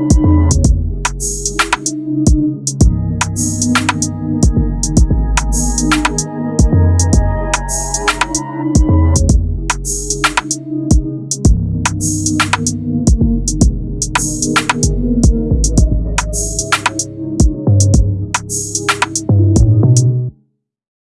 you